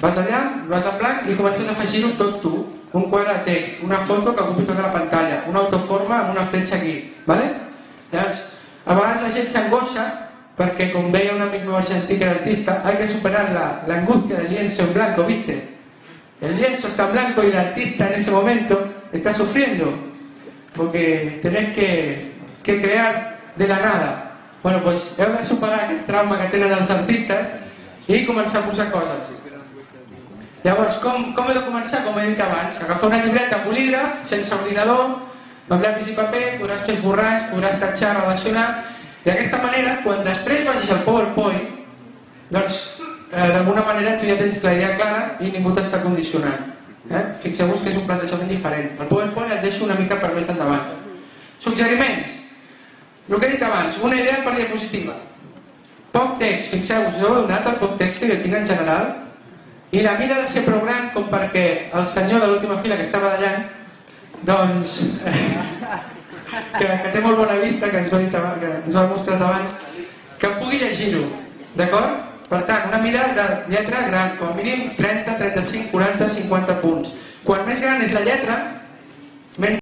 Vas allà, vas a blanc i comences a afegir-ho tot tu. Un quadre de text, una foto que ocupi tota la pantalla, una autoforma amb una fletxa aquí. ¿vale? Llavors, a vegades la gent s'angoixa perquè, com deia un amic meu argentí que era artista, hay que superar la, la angustia del lienzo en blanco, ¿viste? El lienzo está en blanco y el artista en ese momento está sufriendo porque tenés que, que crear de la nada. Bueno, pues heu de superar aquest trauma que tenen els artistes i començar a posar coses. Llavors, com, com he de començar? Com he dit abans, agafar una llibreta bolígraf, sense ordinador, amb llapis i paper, podràs fer esborrars, podràs tatxar, relacionar, d'aquesta manera, quan després vagis al PowerPoint, doncs, eh, d'alguna manera tu ja tens la idea clara i ningú t'està condicionant. Eh? Fixeu-vos que és un plantejament diferent. El PowerPoint et deixo una mica per més endavant. Suggeriments. El que he dit abans, una idea per diapositiva. Poc text, fixeu-vos, jo he donat el poc text que jo tinc en general, i la mida ha de ser prou gran com perquè el senyor de l'última fila que estava ballant, doncs, que, que té molt bona vista, que ens ho ha, dit que ens ho ha mostrat abans, que pugui llegir-ho, d'acord? Per tant, una mida de lletra gran, com a mínim 30, 35, 40, 50 punts. Quan més gran és la lletra, menys